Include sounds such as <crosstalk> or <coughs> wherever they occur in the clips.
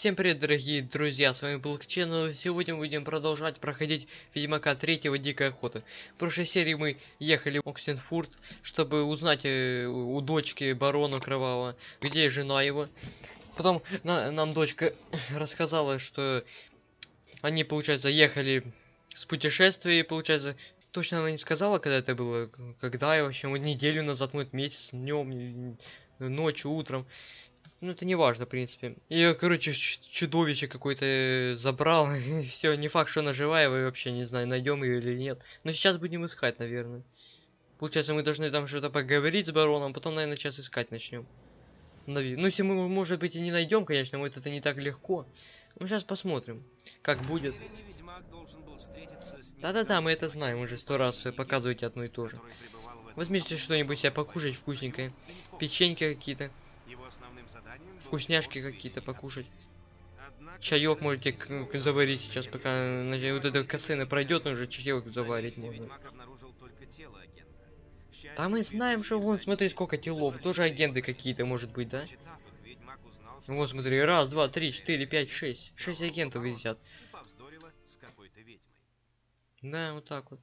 Всем привет, дорогие друзья, с вами был Channel, и сегодня мы будем продолжать проходить Ведьмака 3 Дикая Охота. В прошлой серии мы ехали в Оксенфурт, чтобы узнать э, у дочки барона Кровавого, где жена его. Потом на, нам дочка <coughs> рассказала, что они, получается, ехали с путешествия, получается, точно она не сказала, когда это было, когда и вообще, вот неделю назад, может месяц, днем, ночью, утром. Ну, это не важно, в принципе. Ее, короче, чудовище какое-то забрал. <laughs> И все, не факт, что она живая, вы вообще не знаю, найдем ее или нет. Но сейчас будем искать, наверное. Получается, мы должны там что-то поговорить с бароном, потом, наверное, сейчас искать начнем. Ну, если мы, может быть, и не найдем, конечно, вот это не так легко. Ну, сейчас посмотрим, как будет. Да-да-да, мы это знаем, уже сто раз показываете одно и то же. Возьмите что-нибудь себе покушать вкусненькое. Печеньки какие-то. Вкусняшки какие-то покушать. Чаек можете заварить сейчас, пока вот эта косына пройдет, уже чаек заварить можно. Да мы знаем, что вон, смотри, сколько телов. Тоже агенты какие-то, может быть, да? Вот, смотри, раз, два, три, четыре, пять, шесть. Шесть агентов висят. Да, вот так вот.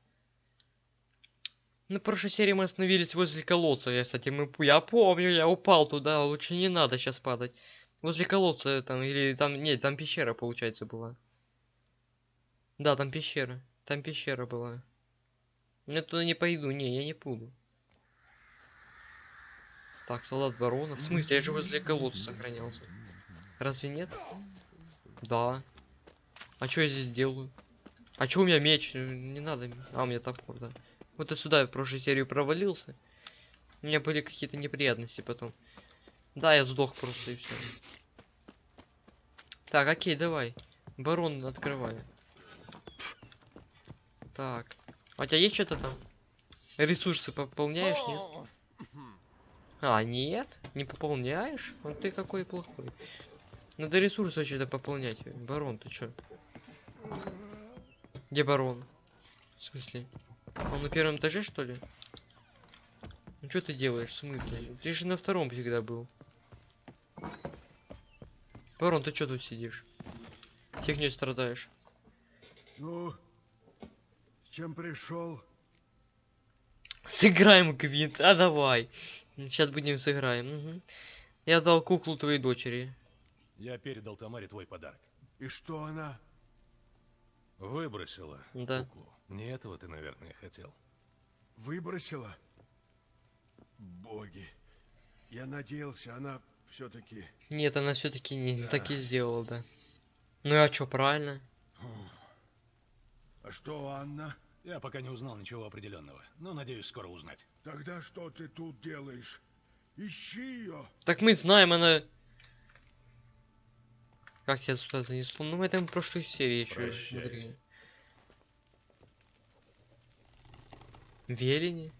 На прошлой серии мы остановились возле колодца. Я, кстати, мы, я помню, я упал туда. Лучше не надо сейчас падать. Возле колодца там, или там, нет, там пещера, получается, была. Да, там пещера. Там пещера была. Я туда не пойду, не, я не буду. Так, солдат барона. В смысле, я же возле колодца сохранялся. Разве нет? Да. А что я здесь делаю? А что у меня меч? Не надо. А, у меня топор, да. Вот и сюда в прошлой серии провалился. У меня были какие-то неприятности потом. Да, я сдох просто и все. Так, окей, давай. Барон открываю. Так. А у тебя есть что-то там? Ресурсы пополняешь, нет? А, нет? Не пополняешь? Вот ты какой плохой. Надо ресурсы что-то пополнять. Барон, ты чё? Где барон? В смысле? Он на первом этаже, что ли? Ну что ты делаешь, в смысле? Ты же на втором всегда был. Барон, ты что тут сидишь? Фигней страдаешь. Ну, с чем пришел? Сыграем гвинт, а давай. Сейчас будем сыграем. Угу. Я дал куклу твоей дочери. Я передал Тамаре твой подарок. И что она? Выбросила да. куклу. Не этого ты, наверное, хотел. Выбросила? Боги. Я надеялся, она все-таки... Нет, она все-таки не да. так и сделала, да. Ну а что, правильно? А что, Анна? Я пока не узнал ничего определенного, но надеюсь скоро узнать. Тогда что ты тут делаешь? Ищи ее. Так мы знаем, она... Как тебя сюда занесло? Ну, в этом прошлой серии еще смотри. Велени?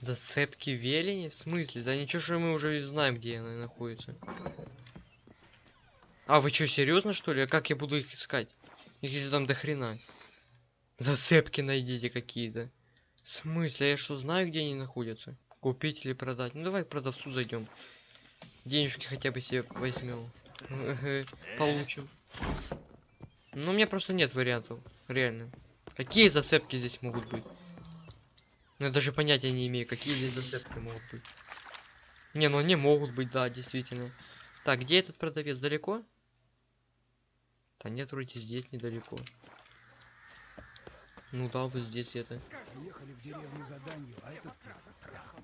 Зацепки Велени? В смысле? Да ничего, что мы уже знаем, где она находится. А, вы что, серьезно, что ли? А как я буду их искать? Их там до хрена. Зацепки найдите какие-то. В смысле? Я что, знаю, где они находятся? Купить или продать? Ну, давай к продавцу зайдем. Денежки хотя бы себе возьмем. Получим. Ну, у меня просто нет вариантов. Реально. Какие зацепки здесь могут быть? Ну, я даже понятия не имею, какие здесь зацепки могут быть. Не, ну они могут быть, да, действительно. Так, где этот продавец? Далеко? Да нет, вроде здесь недалеко. Ну да, вот здесь это. Ехали в деревню за данью, а этот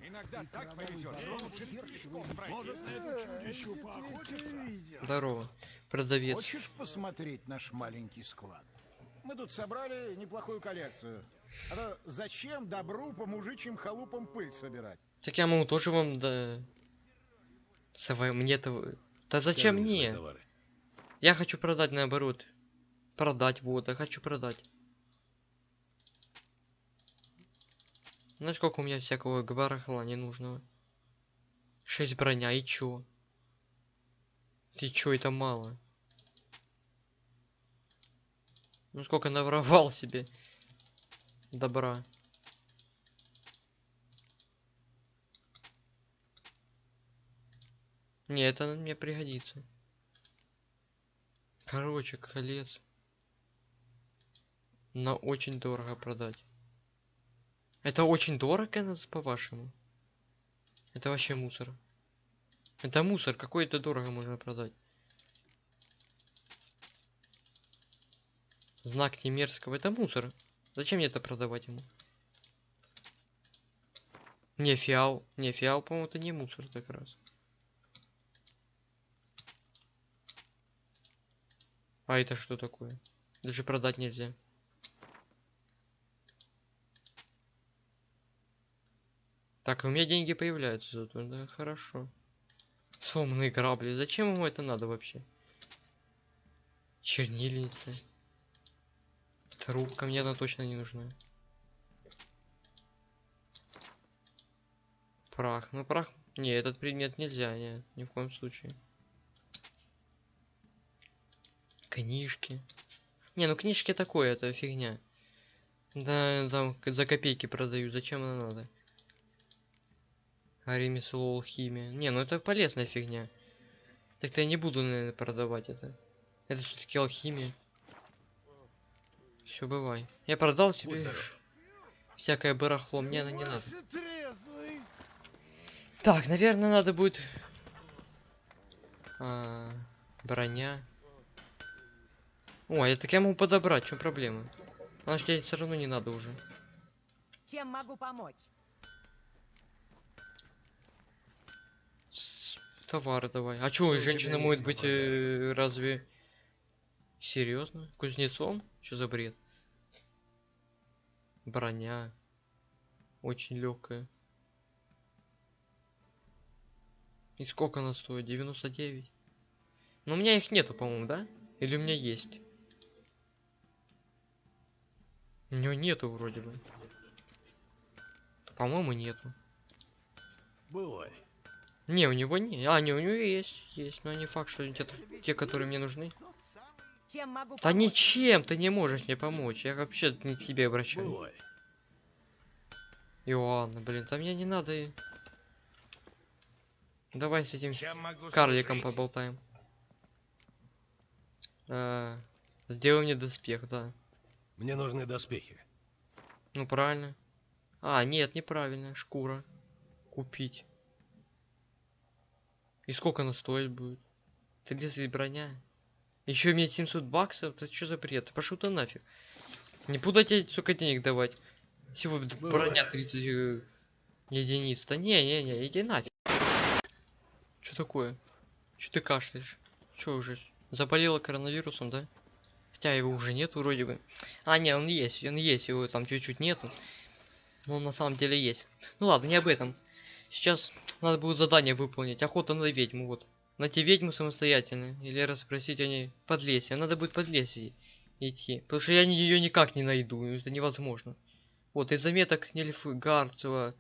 Иногда так повезет. Здорово, продавец. Хочешь посмотреть наш маленький склад? Мы тут собрали неплохую коллекцию. А то зачем добру по мужичьим халупам пыль собирать? Так я могу тоже вам да... Совай мне-то... Да зачем мне? Я хочу продать наоборот. Продать, вот, я хочу продать. Знаешь, сколько у меня всякого барахла ненужного? Шесть броня, и чё? Ты чё, это мало? Ну сколько наворовал себе добра. Не, это мне пригодится. Короче, колец. На очень дорого продать. Это очень дорого, по-вашему? Это вообще мусор. Это мусор, какой это дорого можно продать. Знак немерзкого, это мусор. Зачем мне это продавать ему? Не, фиал. Не, фиал, по-моему, это не мусор как раз. А это что такое? Даже продать нельзя. Так, у меня деньги появляются зато, да, хорошо. Сломанные грабли, зачем ему это надо вообще? Чернильница. Трубка, мне она точно не нужна. Прах, ну прах... Не, этот предмет нельзя, нет, ни в коем случае. Книжки. Не, ну книжки такое, это фигня. Да, там за копейки продают, зачем она надо? Ремесло, алхимия. Не, ну это полезная фигня. Так-то я не буду, наверное, продавать это. Это все-таки алхимия. Все, бывай. Я продал себе всякое барахло, мне она не надо. Так, наверное, надо будет... А, броня. О, я так я могу подобрать, в чем проблема? Значит, ей все равно не надо уже. Чем могу помочь? Товары давай. А чё, у женщина может быть э, разве... Серьезно? Кузнецом? Что за бред? Броня. Очень легкая. И сколько она стоит? 99? Но у меня их нету, по-моему, да? Или у меня есть? У него нету вроде бы. По-моему, нету. Бывай. Не, у него не. А, не, у него есть, есть, но не факт, что те, те которые мне нужны. Чем могу Да помочь? ничем ты не можешь мне помочь. Я вообще не к тебе обращаюсь. Бывай. Иоанна, блин, там мне не надо. и- Давай с этим карликом служить? поболтаем. А, сделай мне доспех, да. Мне нужны доспехи. Ну правильно. А, нет, неправильно. Шкура. Купить. И сколько она стоить будет? 30 броня. Еще мне 700 баксов? Это что за бред? Пошел ты нафиг. Не буду тебе столько денег давать. Всего броня 30 э, единиц. Да не, не, не, иди нафиг. Что такое? Что ты кашляешь? Что уже? Заболела коронавирусом, да? Хотя его уже нет вроде бы. А, не, он есть, он есть, его там чуть-чуть нету. Но он на самом деле есть. Ну ладно, не об этом. Сейчас надо будет задание выполнить. Охота на ведьму, вот. Найти ведьму самостоятельно. Или расспросить о ней под лесе. Надо будет под лесе идти. Потому что я ее никак не найду. Это невозможно. Вот, из заметок Нильфгардского...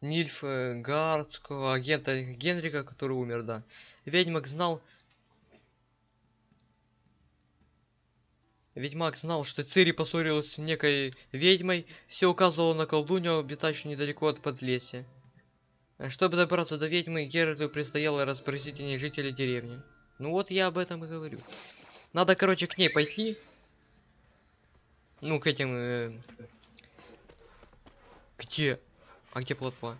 Нильфгардского агента Генрика, который умер, да. Ведьмак знал... Ведьмак знал, что Цири поссорилась с некой ведьмой, все указывало на колдунью, обитающую недалеко от Подлесья. Чтобы добраться до ведьмы, Геральту предстояло расспросить о ней жителей деревни. Ну вот я об этом и говорю. Надо, короче, к ней пойти. Ну, к этим... э, Где? А где плотва?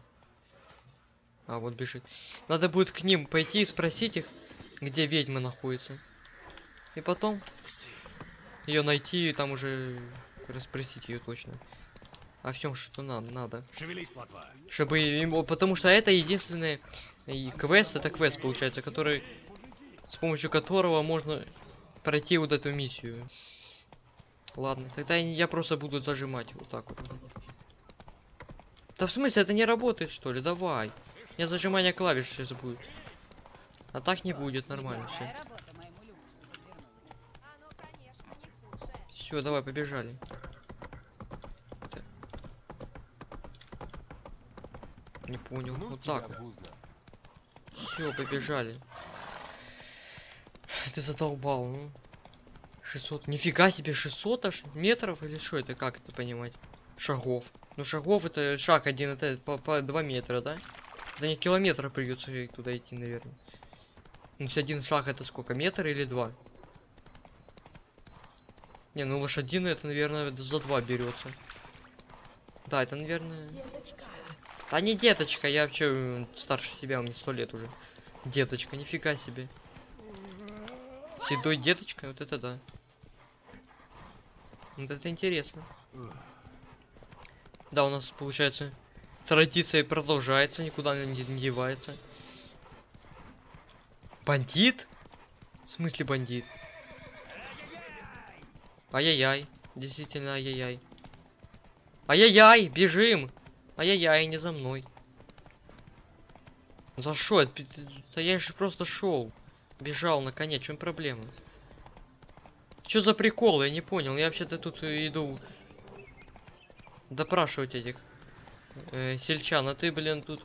А, вот бежит. Надо будет к ним пойти и спросить их, где ведьма находится. И потом ее найти и там уже расспросить ее точно. О всем, что нам надо. Шевелись, плотва. Чтобы ему, потому что это единственный и квест, это квест получается, который с помощью которого можно пройти вот эту миссию. Ладно, тогда я просто буду зажимать вот так вот. Да в смысле, это не работает что ли? Давай. У меня зажимание клавиш сейчас будет. А так не будет, нормально все. Все, давай, побежали. Не понял. вот так. Все, побежали. Ты задолбал, ну. 600. Нифига себе, 600 аж метров или что это, как это понимать? Шагов. Ну шагов это шаг один, это по, по 2 метра, да? Да не километра придется туда идти, наверное. Ну, если один шаг это сколько, метр или два? Не, ну лошадиный это, наверное, за два берется. Да, это, наверное... Да не деточка, я вообще старше тебя, мне сто лет уже. Деточка, нифига себе. Седой деточка, вот это да. Вот это интересно. Да, у нас получается традиция продолжается, никуда не, не девается. Бандит? В смысле бандит? Ай-яй-яй. Действительно ай-яй-яй. Ай-яй-яй, бежим! Ай-яй-яй, не за мной. За что? Да я же просто шел. Бежал на коне, в чем проблема? Что за прикол? Я не понял. Я вообще-то тут иду допрашивать этих э, сельчан, а ты, блин, тут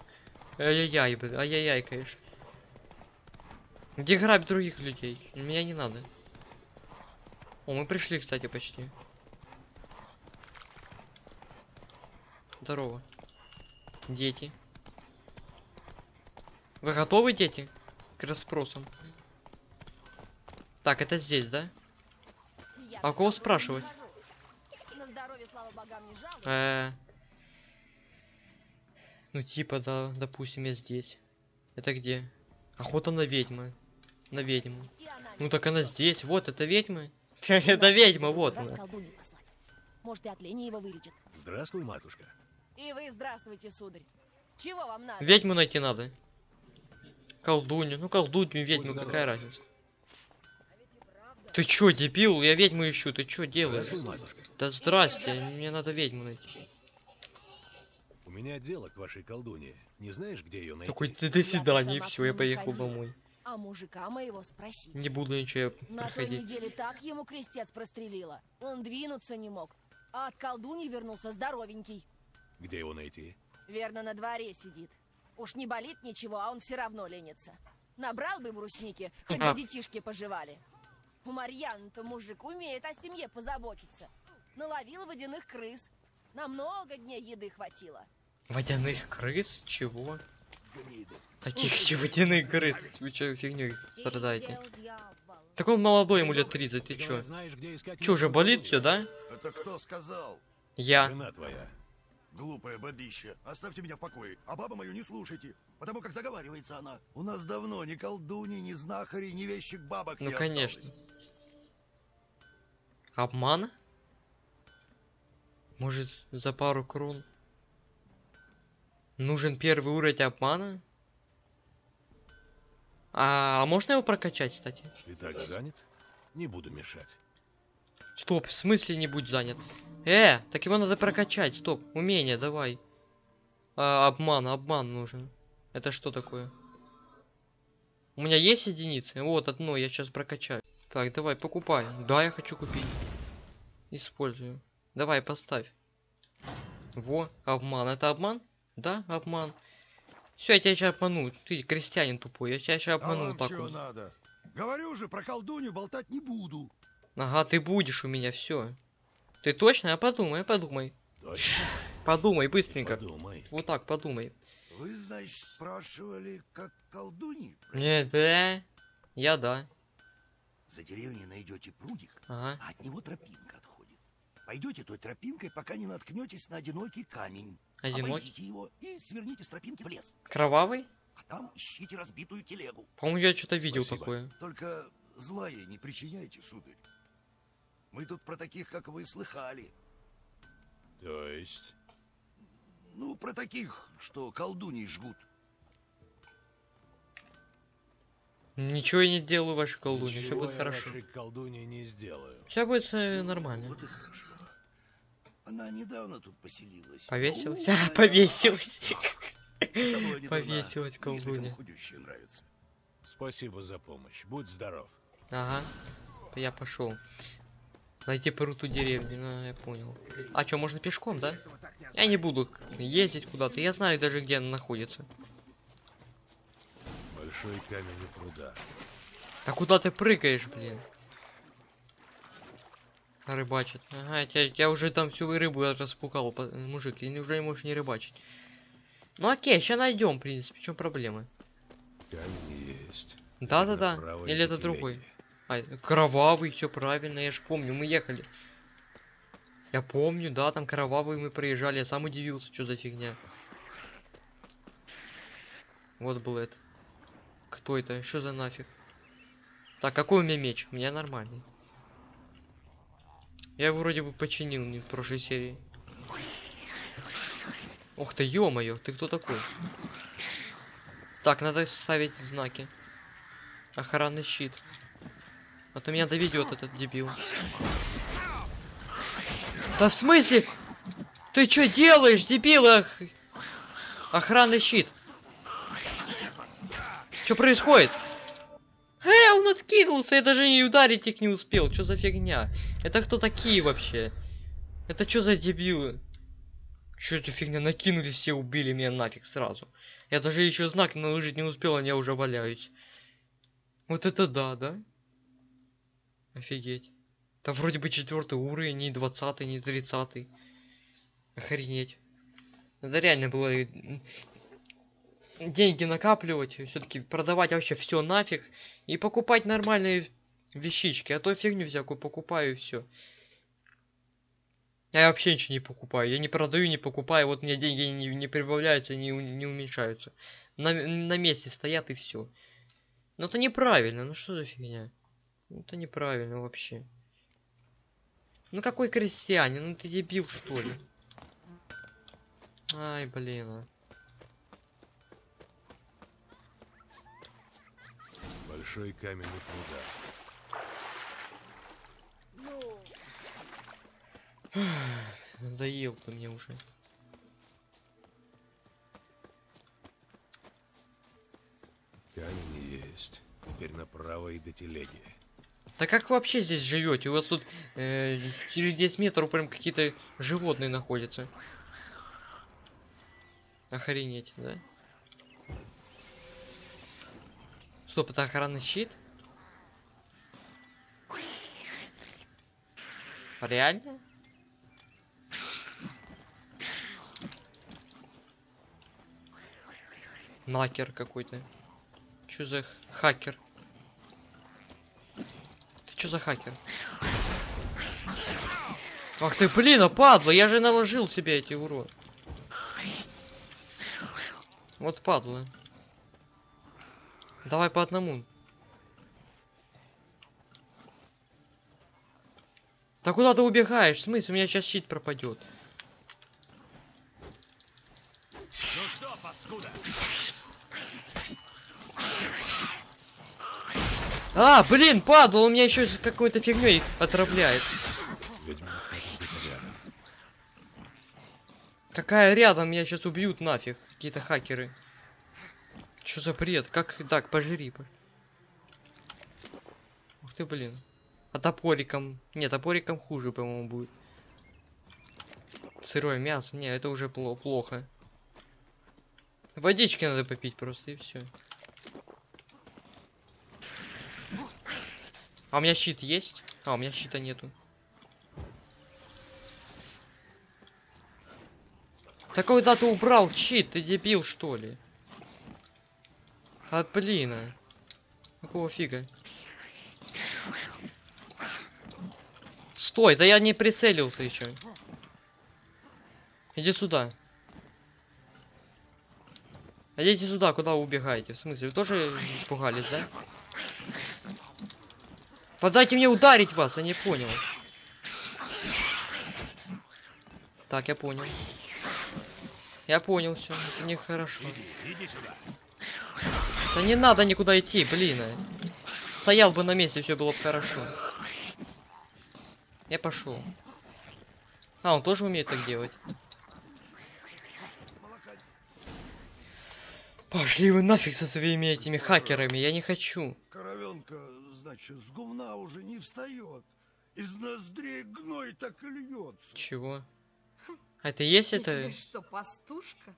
ай-яй-яй, блин, ай-яй-яй, конечно. Где грабить других людей? Меня не надо. О, мы пришли, кстати, почти. Здорово. Дети. Вы готовы, дети? К расспросам. Так, это здесь, да? Я А кого спрашивать? здоровье, слава богам, не жалуюсь. Э, Ну, типа, да, допустим, я здесь. Это где? Охота на ведьмы. На ведьму. Ну так она здесь, вот, это <laughs> ведьма. Это ведьма, вот она. Может, и от лени его вылечит. Здравствуй, матушка. И вы здравствуйте, сударь. Чего вам надо? Ведьму найти надо. Колдунью. Ну, колдунью, ведьму, какая разница? Ты чё, дебил? Я ведьму ищу, ты чё делаешь? Да здрасте, мне надо ведьму найти. У меня дело к вашей колдуне. Не знаешь, где ее найти? Такой, ты до свидания, все, я поехал домой. А мужика моего спросить. Не буду ничего На той проходить. неделе так ему крестец прострелила. Он двинуться не мог. А от колдуньи вернулся здоровенький. Где его найти? Верно, на дворе сидит. Уж не болит ничего, а он все равно ленится. Набрал бы брусники, хоть бы детишки пожевали. У Марьяны-то мужик умеет о семье позаботиться. Наловил водяных крыс. На много дней еды хватило. Водяных крыс? Чего? Каких еще водяных крыс? Вы чё фигней страдаете? Так он молодой, ему лет 30, ты чё? Говорят, знаешь, где искать Чё, уже болит все, да? Это кто сказал? Я. Жена твоя. Глупая бабища. Оставьте меня в покое. А бабу мою не слушайте. Потому как заговаривается она. У нас давно ни колдуни, ни знахари, ни вещих бабок Ну, не конечно. осталось. Обман? Может, за пару крон? Нужен первый уровень обмана? А, а можно его прокачать, кстати? Ты так занят? Не буду мешать. Стоп, в смысле не будь занят? Э, так его надо прокачать, стоп, умение, давай. А, обман, обман нужен. Это что такое? У меня есть единицы? Вот, одно, я сейчас прокачаю. Так, давай, покупай. Да, я хочу купить. Использую. Давай, поставь. Во, обман. Это обман? Да, обман. Все, я тебя сейчас обману. Ты крестьянин тупой, я тебя сейчас А обману вам так чего вот. надо? Говорю же, про колдунью болтать не буду. Ага, ты будешь у меня, все. Ты точно? А подумай, подумай. Точно? Подумай быстренько. Подумай. Вот так, подумай. Вы, значит, спрашивали, как колдуньи? Не, да. Я да. За деревней найдете прудик, Ага. а от него тропинка отходит. Пойдете той тропинкой, пока не наткнетесь на одинокий камень. Одинокий? Обойдите его и сверните с тропинки в лес. Кровавый? А там ищите разбитую телегу. По-моему, я что-то видел Спасибо. такое. Только зла ей не причиняйте, сударь. Мы тут про таких, как вы, слыхали. То есть... Ну, про таких, что колдуней жгут. Ничего я не делаю вашей колдуне, все будет хорошо. вашей колдуне не сделаю. Все будет э, нормально. Вот и хорошо. Она недавно тут поселилась. Повесилась? Умная, <laughs> Повесилась. Повесилась нравится. Спасибо за помощь. Будь здоров. Ага. Я пошел. Найти пруту деревню, ну, я понял. А что, можно пешком, да? Я не буду ездить куда-то. Я знаю даже, где она находится. Большой камень у пруда. А куда ты прыгаешь, блин? Рыбачит. Ага, я, я уже там всю рыбу распугал, по- мужик, и уже не можешь не рыбачить. Ну окей, сейчас найдем, в принципе, в чем проблема? Камень есть. Да-да-да. Или это другой? А, кровавый, все правильно, я же помню, мы ехали. Я помню, да, там кровавые мы проезжали, я сам удивился, что за фигня. Вот был это. Кто это? Что за нафиг? Так, какой у меня меч? У меня нормальный. Я его вроде бы починил не в прошлой серии. Ух ты, ё-моё, ты кто такой? Так, надо ставить знаки. Охранный щит. А то меня доведет этот дебил. Да в смысле? Ты что делаешь, дебил? Ох... Охранный щит. Что происходит? Э, он откинулся, я даже не ударить их не успел. Что за фигня? Это кто такие вообще? Это что за дебилы? Что это фигня? Накинулись все, убили меня нафиг сразу. Я даже еще знак наложить не успел, а я уже валяюсь. Вот это да, да? Офигеть. Там вроде бы четвертый уровень, не двадцатый, не тридцатый. Охренеть. Надо реально было э, деньги накапливать, все-таки продавать вообще все нафиг и покупать нормальные вещички, а то фигню всякую покупаю и все. Я вообще ничего не покупаю, я не продаю, не покупаю, вот меня деньги не, не прибавляются, не, не уменьшаются. На, на месте стоят и все. Ну это неправильно, ну что за фигня? Ну, Это неправильно вообще. Ну какой крестьянин? Ну ты дебил что ли? Ай, блин. а. Большой каменный пруда. Ну, Надоел ты мне уже. Камень есть. Теперь направо и до телеги. Да как вообще здесь живете? У вас тут э, через 10 метров прям какие-то животные находятся. Охренеть, да? Стоп, это охранный щит? Реально? Накер какой-то. Чё за хакер? Чё за хакер? Ах ты, блин, а падла, я же наложил себе эти урон. Вот падла. Давай по одному. Да куда ты убегаешь? В смысле, у меня сейчас щит пропадет. Ну что, паскуда? А, блин, падла, он меня еще какой-то фигней отравляет. Какая рядом, меня сейчас убьют нафиг. Какие-то хакеры. Что за бред? Как так, пожри. по- Ух ты, блин. А топориком... Нет, топориком хуже, по-моему, будет. Сырое мясо. Не, это уже пло- плохо. Водички надо попить просто, и все. А у меня щит есть? А, у меня щита нету. Так когда ты убрал щит, ты дебил что ли? А блин. а. Какого фига? Стой, да я не прицелился еще. Иди сюда. Идите сюда, куда вы убегаете? В смысле, вы тоже испугались, да? Подайте мне ударить вас, я не понял. Так, я понял. Я понял, все, это нехорошо. Иди, иди сюда. Да не надо никуда идти, блин. а. Стоял бы на месте, все было бы хорошо. Я пошел. А, он тоже умеет так делать. Пошли вы нафиг со своими этими хакерами, я не хочу. Коровенка, значит, с гумна уже не встает. Из ноздрей гной так и льется. Чего? Это есть я это? что, пастушка?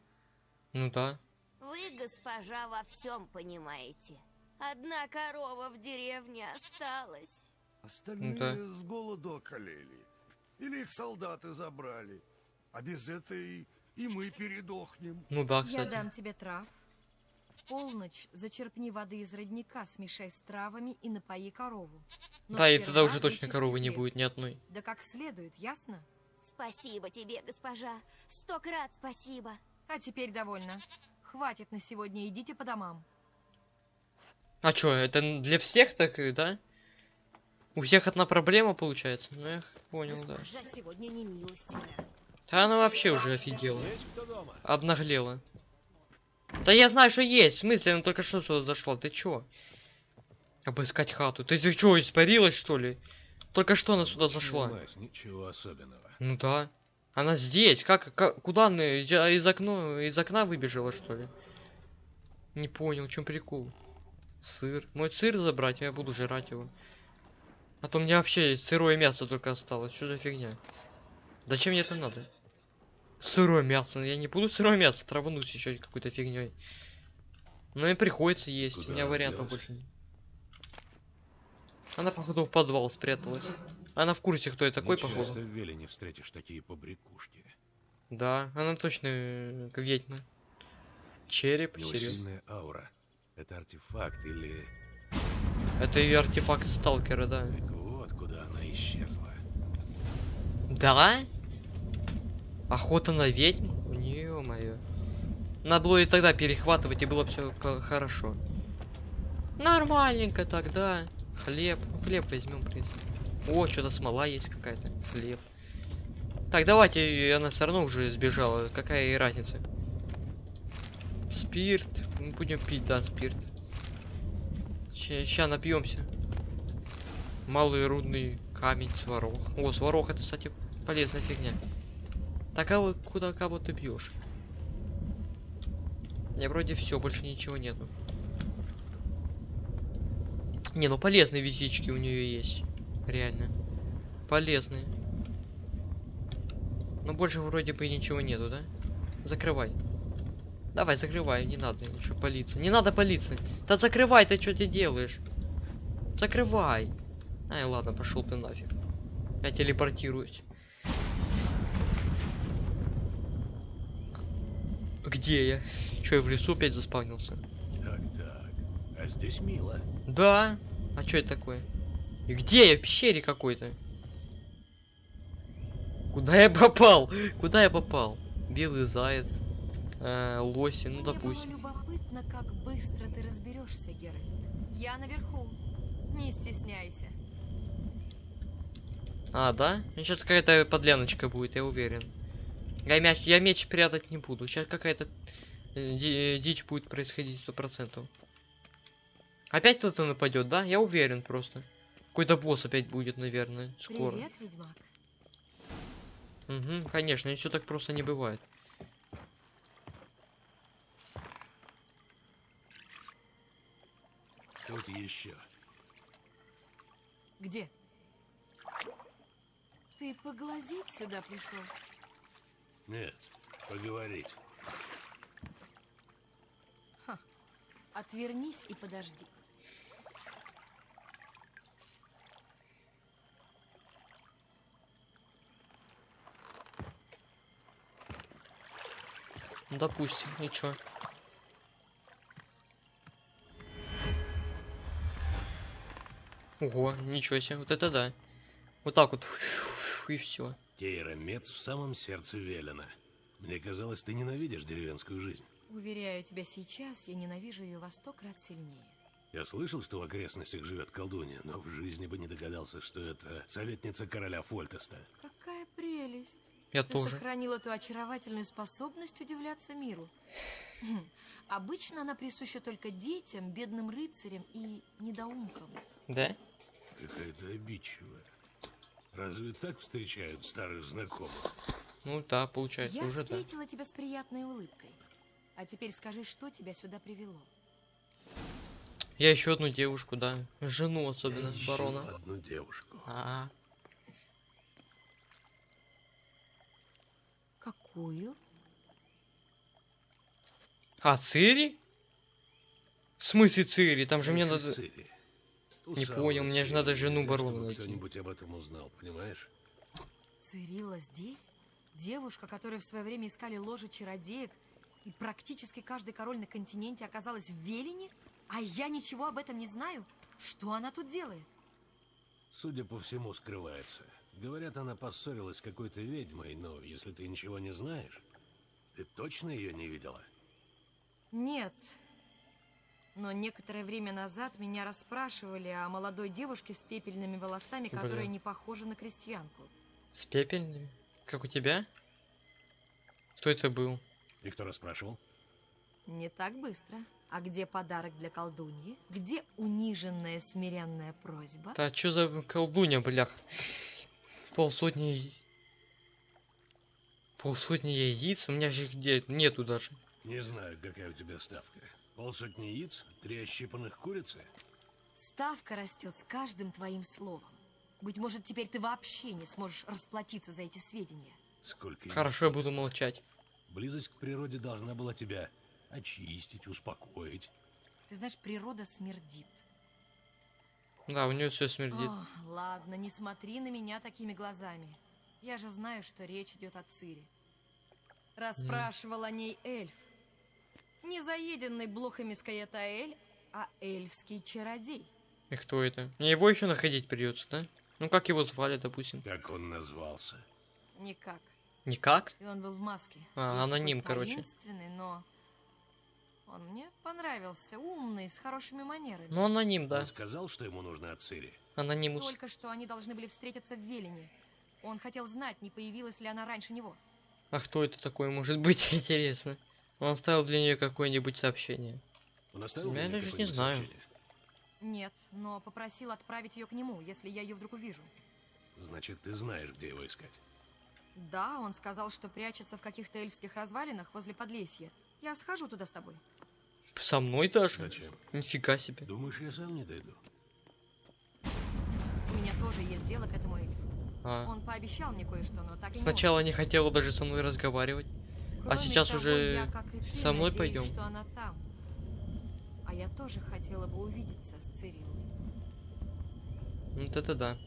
Ну да. Вы, госпожа, во всем понимаете. Одна корова в деревне осталась. Остальные Да. с голоду околели. Или их солдаты забрали. А без этой и мы передохнем. Ну да, Я кстати. дам тебе трав. Полночь зачерпни воды из родника, смешай с травами и напои корову. Но Да, и тогда уже точно коровы не будет ни одной. Да как следует, ясно? Спасибо тебе, госпожа. Сто крат спасибо. А теперь довольно. Хватит на сегодня, идите по домам. А чё, это для всех так, и, да? У всех одна проблема получается? Ну, я понял, да. Госпожа сегодня не милостивая. Да она вообще уже офигела. Обнаглела. Да я знаю, что есть. В смысле, она только что сюда зашла. Ты чё? Обыскать хату. Ты, ты чё, испарилась, что ли? Только что она сюда зашла. Понимаешь, ничего особенного. Ну да. Она здесь. Как, как куда она из, окна, из окна выбежала, что ли? Не понял, в чем прикол. Сыр. Мой сыр забрать, я буду жрать его. А то мне вообще сырое мясо только осталось. Что за фигня? Зачем мне это надо? Сырое мясо. Я не буду сырое мясо травануть еще какой-то фигней. Но мне приходится есть. Куда У меня вариантов делась? больше нет. Она, походу, в подвал спряталась. Она в курсе, кто я такой, Не походу. часто в Велине встретишь такие побрякушки. Да, она точно э, ведьма. Череп, У него серьезно. сильная аура. Это артефакт или... Это и артефакт сталкера, да. Так вот, куда она исчезла. Да? Охота на ведьм? Ё-моё. Надо было и тогда перехватывать, и было все хорошо. Нормальненько тогда. Хлеб. Ну, хлеб возьмем, в принципе. О, что-то смола есть какая-то. Хлеб. Так, давайте, она все равно уже сбежала. Какая ей разница? Спирт. Мы будем пить, да, спирт. Сейчас напьемся. Малый рудный камень, сварог. О, сварог это, кстати, полезная фигня. Так а вот куда кого ты бьешь? Я вроде все, больше ничего нету. Не, ну полезные вещички у нее есть. Реально. Полезные. Но больше вроде бы ничего нету, да? Закрывай. Давай, закрывай, не надо ничего палиться. Не надо палиться. Да закрывай, ты что ты делаешь? Закрывай. Ай, ладно, пошел ты нафиг. Я телепортируюсь. Где я? Че, я в лесу опять заспавнился? Так, так. А здесь мило. Да. А что это такое? И где я? В пещере какой-то. Куда я попал? Куда я попал? Белый заяц. э, лоси, ну Мне допустим. было любопытно, как быстро ты разберешься, Геральт. Я наверху. Не стесняйся. А, да? Сейчас какая-то подляночка будет, я уверен. Я мяч, я меч прятать не буду. Сейчас какая-то э, ди- дичь будет происходить сто процентов. Опять кто-то нападет, да? Я уверен просто. Какой-то босс опять будет, наверное, скоро. Привет, ведьмак. Угу, конечно, все так просто не бывает. Тут еще. Где? Ты поглазеть сюда пришел? Нет, поговорить. Отвернись и подожди. Ну, допустим, чё? Ого, ничего себе, вот это да. Вот так вот. <laughs> И все. Кейра Мец в самом сердце Велена. Мне казалось, ты ненавидишь деревенскую жизнь. Уверяю тебя, сейчас я ненавижу ее во сто крат сильнее. Я слышал, что в окрестностях живет колдунья, но в жизни бы не догадался, что это советница короля Фольтеста. Какая прелесть! Я Ты тоже. сохранила ту очаровательную способность удивляться миру. Хм, Обычно она присуща только детям, бедным рыцарям и недоумкам. Да? Какая-то обидчивая. Разве так встречают старых знакомых? Ну да, получается, Я уже да. встретила тебя с приятной улыбкой. А теперь скажи, что тебя сюда привело? Я еще одну девушку, да. Жену Я особенно, ищу барона. одну девушку. А, Какую? а Цири? В смысле Цири? Там же Я мне надо... Цири. Не понял, мне же надо жену найти. кто-нибудь об этом узнал, понимаешь? Цирилла здесь? Девушка, которую в свое время искали ложи чародеек, и практически каждый король на континенте оказалась в Велине? А я ничего об этом не знаю? Что она тут делает? Судя по всему, скрывается. Говорят, она поссорилась с какой-то ведьмой, но если ты ничего не знаешь, ты точно ее не видела? Нет. Но некоторое время назад меня расспрашивали о молодой девушке с пепельными волосами, Бля. которая не похожа на крестьянку. С пепельными? Как у тебя? Кто это был? И кто расспрашивал? Не так быстро. А где подарок для колдуньи? Где униженная смиренная просьба? Да чё за колдунья, блях? Полсотни... Полсотни яиц? У меня же их где нету даже. Не знаю, какая у тебя ставка. Полсотни яиц? Три ощипанных курицы? Ставка растет с каждым твоим словом. Быть может, теперь ты вообще не сможешь расплатиться за эти сведения. Сколько Хорошо, я буду молчать. Близость к природе должна была тебя очистить, успокоить. Ты знаешь, природа смердит. Да, у нее все смердит. Ох, ладно, не смотри на меня такими глазами. Я же знаю, что речь идет о Цире. Расспрашивал о ней эльф. Не заеденный блохами Скаятаэль, а эльфский чародей. И кто это? Мне его еще находить придется, да? Ну как его звали, допустим? Как он назвался? Никак. Никак? И он был в маске. А, Весь аноним, короче. но... Он мне понравился, умный, с хорошими манерами. Ну аноним, да. Он сказал, что ему нужно от Цири? Анонимус. Только что они должны были встретиться в Велине. Он хотел знать, не появилась ли она раньше него. А кто это такой может быть, <laughs> интересно? Он оставил для нее какое-нибудь сообщение. Он оставил Я даже не знаю. сообщение? Нет, но попросил отправить ее к нему, если я ее вдруг увижу. Значит, ты знаешь, где его искать. Да, он сказал, что прячется в каких-то эльфских развалинах возле Подлесья. Я схожу туда с тобой. Со мной даже? Зачем? Нифига себе. Думаешь, я сам не дойду? У меня тоже есть дело к этому эльфу. А. Он пообещал мне кое-что, но так и не Сначала не хотела даже со мной разговаривать. А сейчас того, уже я, как и ты, со мной надеюсь, пойдем. что она там. А я тоже хотела бы увидеться с Цириллой. Вот это да.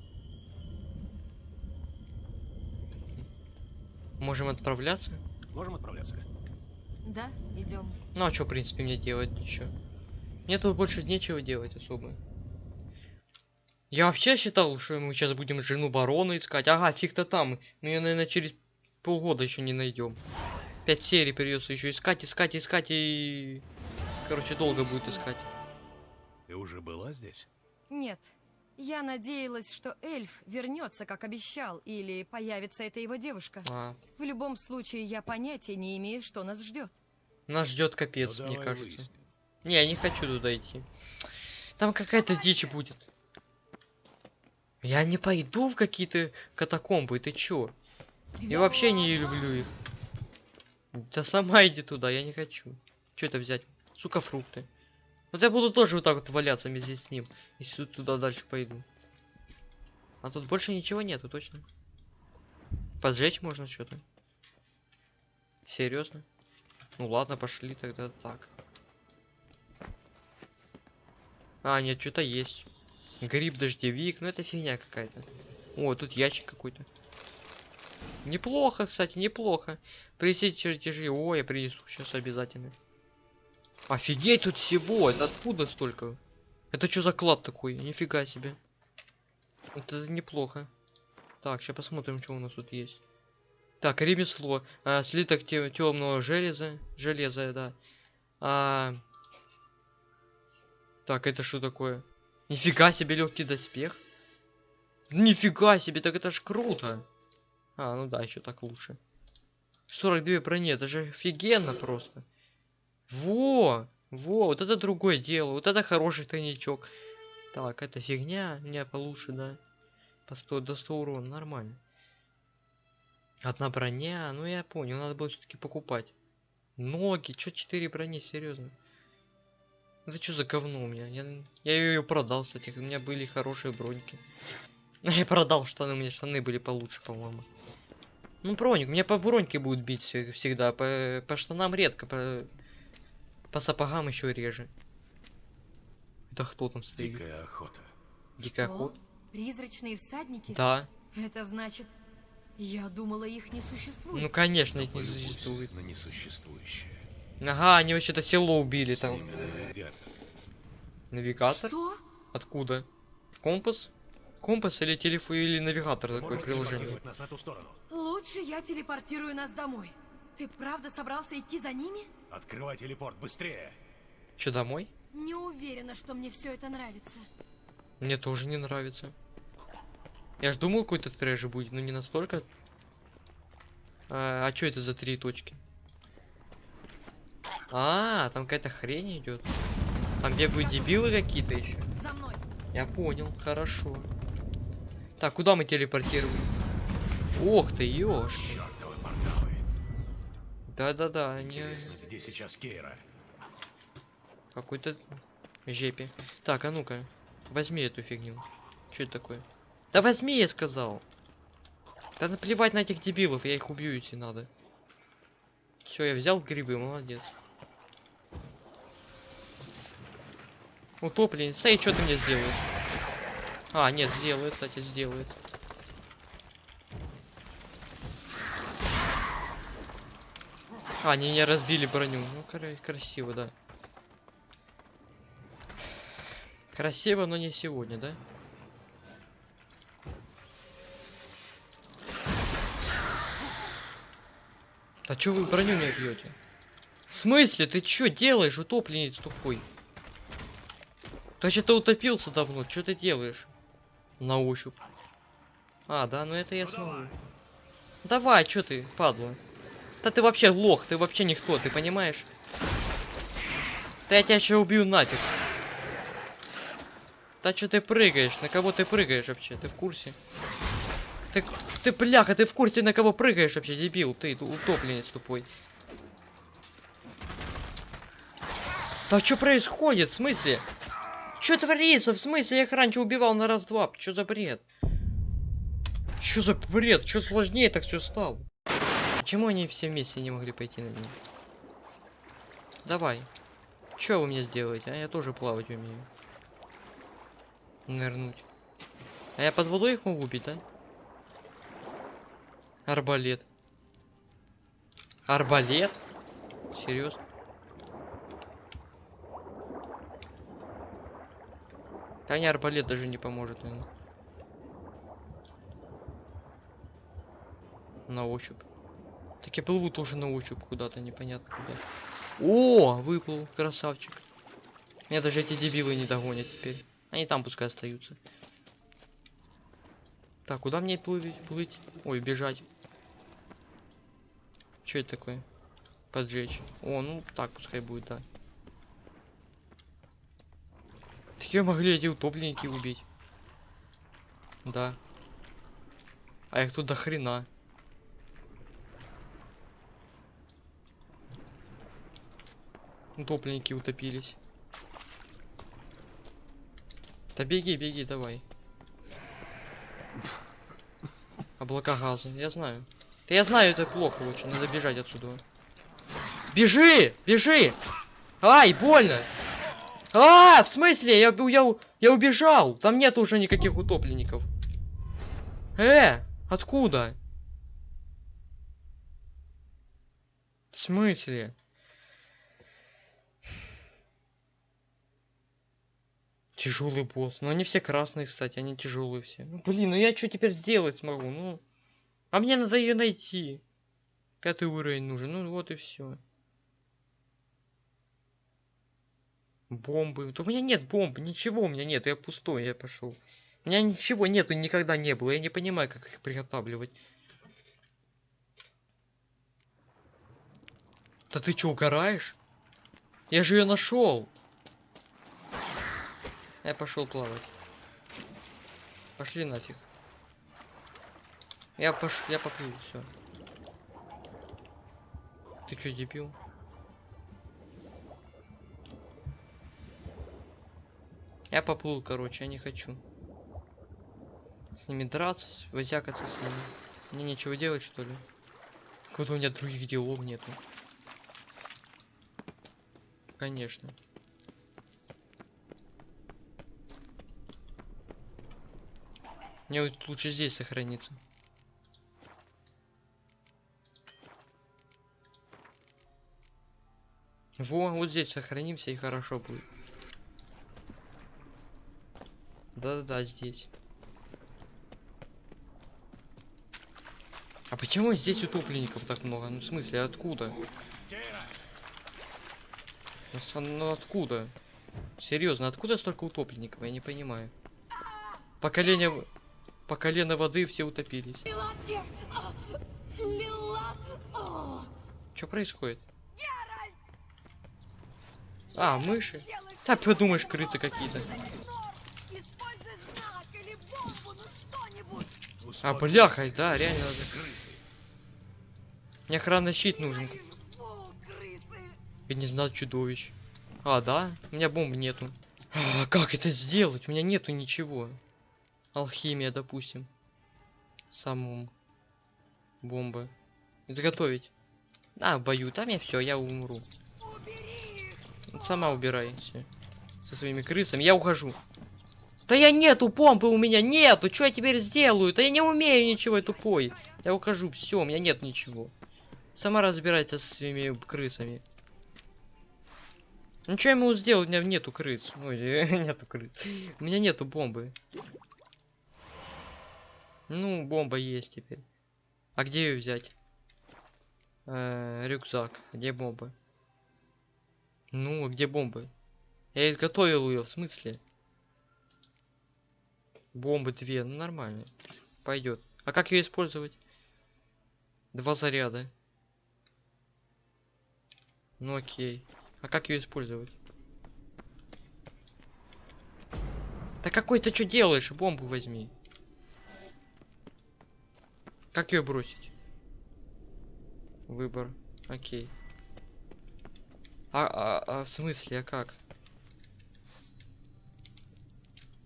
Можем отправляться? Можем отправляться? Да, идем. Ну а что, в принципе, мне делать еще? Мне тут больше нечего делать особо. Я вообще считал, что мы сейчас будем жену барона искать. Ага, фиг-то там. Мы ее, наверное, через полгода еще не найдем. Пять серий придется еще искать, искать, искать и... Короче, долго будет искать. Ты уже была здесь? Нет. Я надеялась, что эльф вернется, как обещал, или появится эта его девушка. А, В любом случае, я понятия не имею, что нас ждет. нас ждет капец, Ну, мне кажется. выясним. Не, я не хочу туда идти. Там какая-то дичь будет. Я не пойду в какие-то катакомбы, ты чё? Я вообще не люблю их. Да сама иди туда, я не хочу. Что это взять? Сука, фрукты. Вот я буду тоже вот так вот валяться вместе с ним, если тут туда дальше пойду. А тут больше ничего нету, точно. Поджечь можно что-то. Серьезно? Ну ладно, пошли тогда так. А, нет, что-то есть. Гриб-дождевик, ну это фигня какая-то. О, тут ящик какой-то. Неплохо, кстати, неплохо. Принесите чертежи. О, я принесу сейчас обязательно. Офигеть, тут всего. Это откуда столько? Это что за клад такой? Нифига себе. Это неплохо. Так, сейчас посмотрим, что у нас тут есть. Так, ремесло. А, слиток темного железа. Железа, да. А... Так, это что такое? Нифига себе легкий доспех. Нифига себе, так это ж круто. А, ну да, еще так лучше. 42 брони, это же офигенно просто. Во! Во, вот это другое дело. Вот это хороший тайничок. Так, это фигня. Не, получше, да. По 100, до 100 урона, нормально. Одна броня, ну я понял, надо было все-таки покупать. Ноги, чё 4 брони, серьезно? Это что за говно у меня? Я, я ее продал, кстати, у меня были хорошие броньки. <laughs> Я продал штаны, у меня штаны были получше, по-моему. Ну, броник, меня по броньке будут бить всегда, по, по штанам редко, по, по сапогам еще реже. Это кто там стоит? Дикая охота. Дикая Что? охота? Призрачные всадники? Да. Это значит, я думала, их не существует. Ну, конечно, их не существует. на несуществующее. Ага, они вообще-то село убили там. Навигатор? Что? Откуда? Компас? Компас или телефон или навигатор такой Можешь приложение. нас на ту сторону? Лучше я телепортирую нас домой. Ты правда собрался идти за ними? Открывай телепорт, быстрее! Че, домой? Не уверена, что мне все это нравится. Мне тоже не нравится. Я ж думал, какой-то трэш будет, но не настолько. А, а что это за три точки? А, там какая-то хрень идет. Там бегают дебилы какие-то еще. За мной. Я понял, хорошо. Так, куда мы телепортируем? Ох ты, порталы! Да-да-да, не... Интересно, где сейчас Кейра? Какой-то жепе. Так, а ну-ка, возьми эту фигню. Что это такое? Да возьми, я сказал. Да наплевать на этих дебилов, я их убью, если надо. Все, я взял грибы, молодец. Утопленница, и что ты мне сделаешь? А, нет, сделает, кстати, сделает. А, они не разбили броню. Ну, кра- красиво, да. Красиво, но не сегодня, да? Да чё вы броню не бьете? В смысле? Ты чё делаешь, утопленец тупой? Ты что-то утопился давно, что ты делаешь? На ощупь. А, да, ну это я смогу. Давай, чё ты, падла? Да ты вообще лох, ты вообще никто, ты понимаешь? Да я тебя сейчас убью нафиг. Да что ты прыгаешь? На кого ты прыгаешь вообще? Ты в курсе? Ты, ты бляха, ты в курсе на кого прыгаешь вообще, дебил? Ты утопленец тупой. Да что происходит? В смысле? Что творится? В смысле? Я их раньше убивал на раз-два. Что за бред? Что за бред? Что сложнее так все стало? Почему они все вместе не могли пойти на меня? Давай. Что вы мне сделаете? А я тоже плавать умею. Нырнуть. А я под водой их могу убить, да? Арбалет. Арбалет? Серьезно? Да не арбалет даже не поможет, наверное. На ощупь. Так я плыву тоже на ощупь куда-то, непонятно куда. О, выплыл, красавчик. Меня даже эти дебилы не догонят теперь. Они там пускай остаются. Так, куда мне плыть? плыть? Ой, бежать. Что это такое? Поджечь. О, ну так пускай будет, да. Такие могли эти утопленники убить. Да. А их тут до хрена. Утопленники утопились. Да беги, беги, давай. Облака газа, я знаю. Да я знаю, это плохо лучше, надо бежать отсюда. Бежи! Бежи! Ай, больно! А, в смысле? Я, я, я убежал! Там нет уже никаких утопленников. Э, откуда? В смысле? Тяжелый босс. Ну они все красные, кстати, они тяжелые все. Ну, блин, ну я что теперь сделать смогу? Ну. А мне надо ее найти. Пятый уровень нужен. Ну вот и все. Бомбы. Да у меня нет бомб, ничего у меня нет, я пустой, я пошел. У меня ничего нету, никогда не было. Я не понимаю, как их приготавливать. Да ты что, угораешь? Я же ее нашел. Я пошел плавать. Пошли нафиг. Я пош... я поплыл, все. Ты что, дебил? Я поплыл, короче, я не хочу. С ними драться, возякаться с ними. Мне нечего делать, что ли? Будто у меня других делов нету. Конечно. Мне вот лучше здесь сохраниться. Во, вот здесь сохранимся и хорошо будет. Да-да-да, здесь. А почему здесь утопленников так много? Ну в смысле, откуда? Ну, ну откуда? Серьезно, откуда столько утопленников? Я не понимаю. Поколение... По колено воды все утопились. Что происходит? А, мыши? Да, подумаешь, крысы какие-то. А, бляха, да, реально. надо. Мне охранный щит нужен. Я не знал чудовищ. А, да? У меня бомб нету. А, как это сделать? У меня нету ничего. Алхимия, допустим. Самому. Бомба. Изготовить. А, бою. Там я все, я умру. Сама убирай. Со своими крысами. Я ухожу. Да я нету помпы у меня нету. Что я теперь сделаю? Да я не умею ничего, тупой. Я ухожу. Все, у меня нет ничего. Сама разбирается со своими крысами. Ну что я могу сделать? У меня нету крыс. Ой, <laughs> нету крыс. У меня нету бомбы. Ну, бомба есть теперь. А где ее взять? Э, рюкзак. Где бомба? Ну, а где бомбы? Я изготовил ее, в смысле? Бомбы две, ну нормально. Пойдет. А как ее использовать? Два заряда. Ну окей. А как ее использовать? Да какой ты что делаешь? Бомбу возьми. Как ее бросить? Выбор. Окей. А, а, а в смысле, а как?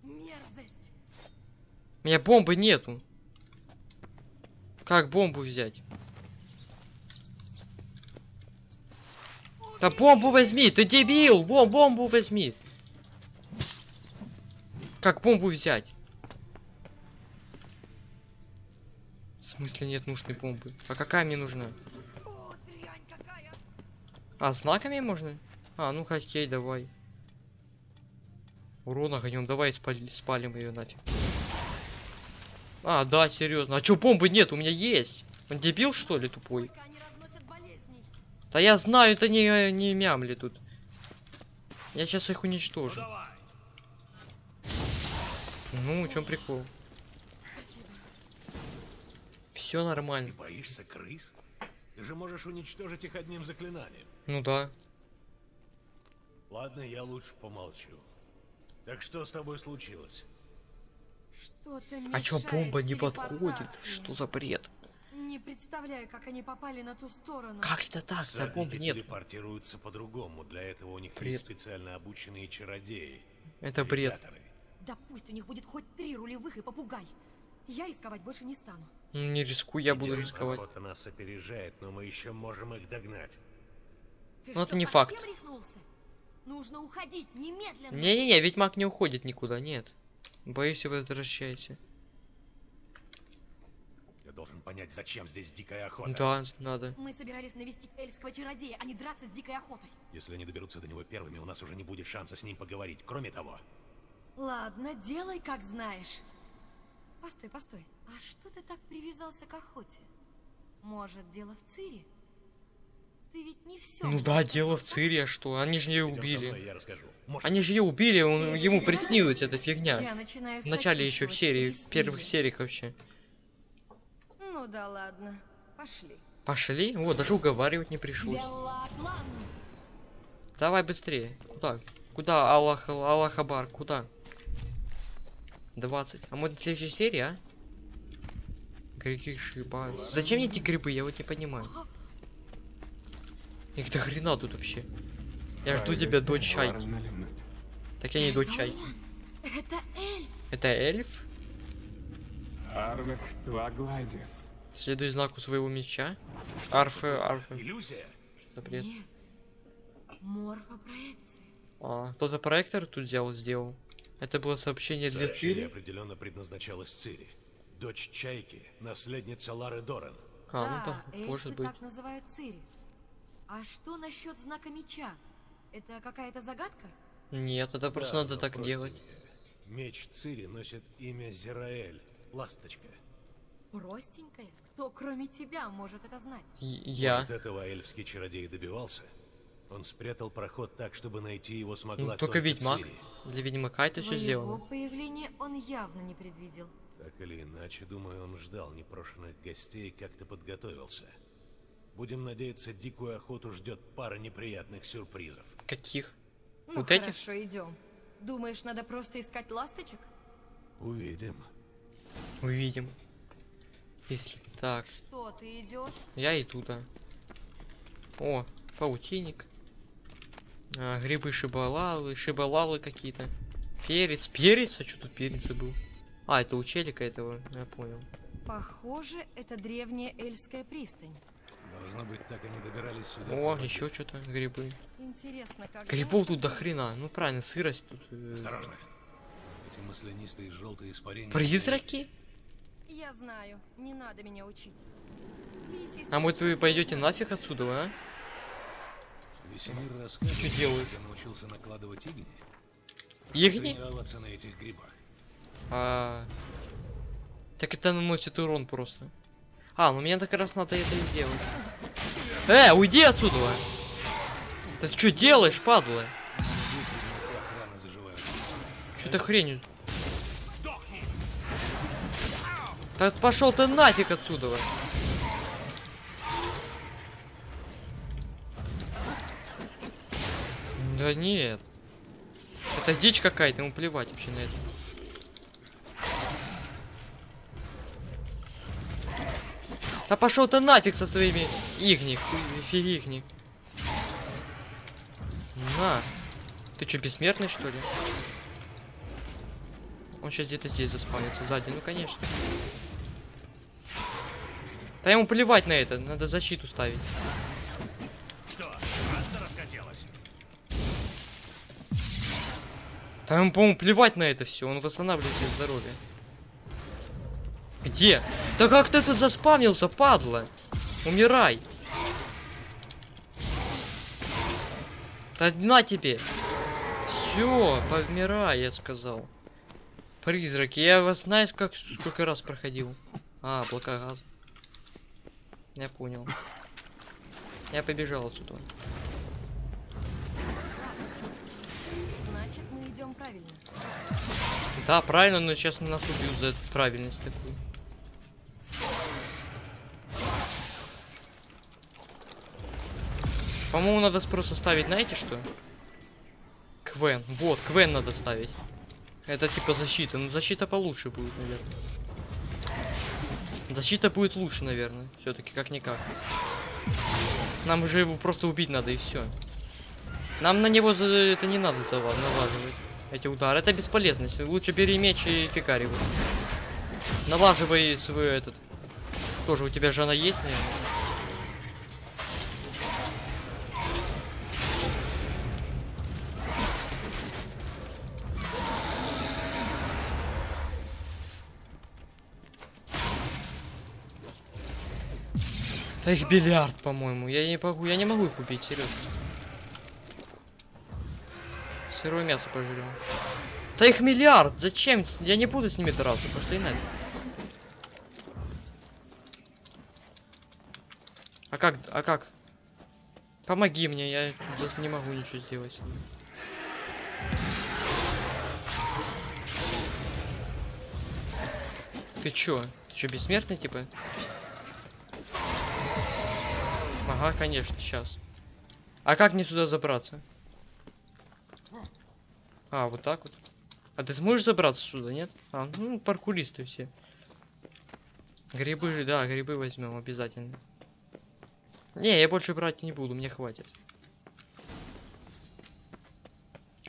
Мерзость. У меня бомбы нету. Как бомбу взять? Да бомбу возьми, ты дебил! Во, бомбу возьми! Как бомбу взять? В смысле нет нужной бомбы? А какая мне нужна? А, знаками можно? А, ну окей, давай. Урон огнем, давай спали- спалим ее нафиг. А, да, серьезно. А чё бомбы нет? У меня есть. Он дебил, что ли, тупой? Да я знаю, это не, не мямли тут. Я сейчас их уничтожу. Ну, в чем прикол? Все Ты нормально. боишься крыс? Ты же можешь уничтожить их одним заклинанием. Ну да. Ладно, я лучше помолчу. Так что с тобой случилось? Что-то А чё бомба не подходит? Что за бред? Не представляю, как они попали на ту сторону. Как это так? Бомбы Всадники нет. телепортируются по-другому. Для этого у них Бред. есть специально обученные чародеи. Это бред. Да пусть у них будет хоть три рулевых и попугай. Я рисковать больше не стану. Ну, Не рискуй, я буду Идём, рисковать. Охота нас опережает, но мы еще можем их догнать. Ты Ну, это не факт. рехнулся? Нужно уходить немедленно. Не-не-не, ведьмак не уходит никуда, нет. Боюсь, возвращайся. Я должен понять, зачем здесь дикая охота. Да, надо. Мы собирались навестить эльфского чародея, а не драться с дикой охотой. Если они доберутся до него первыми, у нас уже не будет шанса с ним поговорить. Кроме того, Ладно, делай как знаешь. Постой, постой. А что ты так привязался к охоте? Может, дело в Цире? Ты ведь не все. Ну да, дело в Цире, а что? Они же ее со мной, убили. я расскажу. Может, Они же ее убили, он, ему приснилась эта фигня. Я начинаю В начале еще в серии, в первых сериях вообще. Ну да ладно. Пошли. Пошли? О, даже уговаривать не пришлось. Давай быстрее. Куда? Куда, Аллах, Аллахабар, куда? 20. А может следующей серии, а? Греки шиба. Зачем мне эти грибы? Я вот не понимаю. <laughs> Их до хрена тут вообще. Я жду тебя, дочь чайки. Так я не дочь чайки. Это эльф. Это эльф? Арвах Туагладев. Следуй знаку своего меча. Арфы, арфы. иллюзия? Что бред? Морфопроекция. А, кто-то проектор тут взял, сделал. Это было сообщение для Цири? определенно предназначалось Цири. Дочь Чайки, наследница Лары Доран. А, ну да, может быть. так называют Цири. А что насчет знака меча? Это какая-то загадка? Нет, это просто Да, надо так делать. Меч Цири носит имя Зираэль, ласточка. Простенькая? Кто, кроме тебя, может это знать? Я. Вот этого эльфский чародей добивался. Он спрятал проход так, чтобы найти его смогла Ну, только ведьмак. Цири. Для ведьмака это все сделано. появления он явно не предвидел. Так или иначе, думаю, он ждал непрошенных гостей и как-то подготовился. Будем надеяться, дикую охоту ждет пара неприятных сюрпризов. Каких? Ну Вот эти? хорошо, идем. Думаешь, надо просто искать ласточек? Увидим. Увидим. Если так, Что, ты идешь? я иду, да. О, паутинник. А, грибы шибалалы, шибалалы какие-то. Перец. Перец? А что тут перец был? А, это у челика этого, я понял. Похоже, это древняя эльская пристань. Должно быть, так они добирались сюда. О, еще что-то, грибы. Интересно, как... Грибов тут до хрена. Ну правильно, сырость тут. э, Осторожно. Эти маслянистые желтые испарения... Призраки? Я знаю, не надо меня учить. Лисий А может вы пойдете нафиг отсюда, а? Весемир Что делаешь? что научился накладывать игни. Игни? Тренироваться на этих грибах. А... Так это наносит урон просто. А, ну мне как раз надо это и сделать. Э, уйди отсюда! Ты что делаешь, падла? Что ты хренью? Так пошел ты нафиг отсюда! Да нет. Это дичь какая-то, ему плевать вообще на это. Да пошел ты нафиг со своими игник, фигник. На. Ты что, бессмертный что ли? Он сейчас где-то здесь заспавнится сзади, ну конечно. Да ему плевать на это, надо защиту ставить. Что? Да ему, по-моему, плевать на это все, он восстанавливает здоровье. Где? Да как ты тут заспавнился, падла? Умирай. Да на тебе. Все, помирай, я сказал. Призраки, я вас знаешь, как сколько раз проходил? А, облака газа. Я понял. Я побежал отсюда. Значит, мы идем правильно. Да, правильно, но сейчас нас убьют за правильность такую. По-моему, надо просто ставить, знаете что? Квен. Вот, Квен надо ставить. Это типа защита. Ну, защита получше будет, наверное. Защита будет лучше, наверное. Все-таки как-никак. Нам уже его просто убить надо и все. Нам на него за это не надо налаживать. Эти удары. Это бесполезность. Лучше бери меч и его. Налаживай свой этот. Тоже у тебя же она есть, наверное? Да их бильярд, по-моему. Я не могу, я не могу их убить, серьезно. Сырое мясо пожрем. Да их миллиард, зачем? Я не буду с ними драться, пошли нафиг. А как, а как? Помоги мне, я здесь не могу ничего сделать. Ты чё? Ты чё, бессмертный, типа? Ага, конечно, сейчас. А как мне сюда забраться? А, вот так вот. А ты сможешь забраться сюда, нет? А, ну, паркуристы все. Грибы, же, да, грибы возьмем обязательно. Не, я больше брать не буду, мне хватит.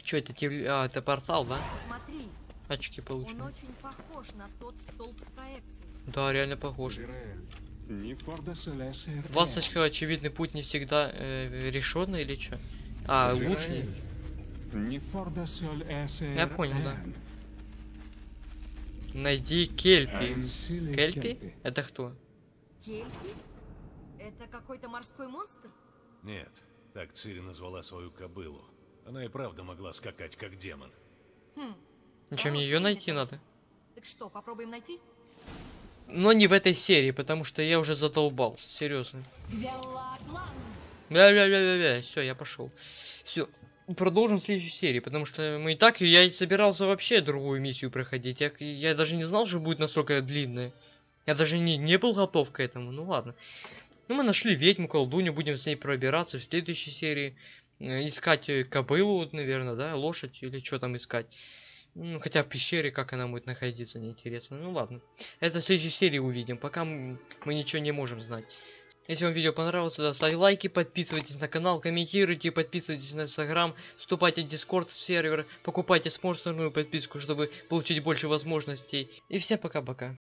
Че это? тев- А, это портал, да? Посмотри, Очки он получены. очень похож на тот столб с проекцией. Да, реально похож. Солесе Ласточка, очевидный путь не всегда э, решенный или что? А, эсер Я понял, да. Найди Кельпи. Кельпи? Это кто? Кельпи? Это какой-то морской монстр? Нет, так Цири назвала свою кобылу. Она и правда могла скакать, как демон. Хм. Хорош, ее найти надо. Так что, попробуем найти? Но не в этой серии, потому что я уже задолбал. Серьезно. Бля-бля-бля-бля-бля. Все, я пошел. Все. Продолжим в следующей серии, потому что мы и так, я собирался вообще другую миссию проходить. Я, я даже не знал, что будет настолько длинная. Я даже не, не был готов к этому. Ну ладно. Ну мы нашли ведьму, колдунью, будем с ней пробираться в следующей серии. Э, Искать э, кобылу, наверное, да, лошадь или что там искать. Ну, хотя в пещере, как она будет находиться, неинтересно. Ну ладно. Это в следующей серии увидим. Пока мы ничего не можем знать. Если вам видео понравилось, то ставьте лайки, подписывайтесь на канал, комментируйте, подписывайтесь на инстаграм, вступайте в дискорд сервер, покупайте спонсорную подписку, чтобы получить больше возможностей. И всем пока-пока.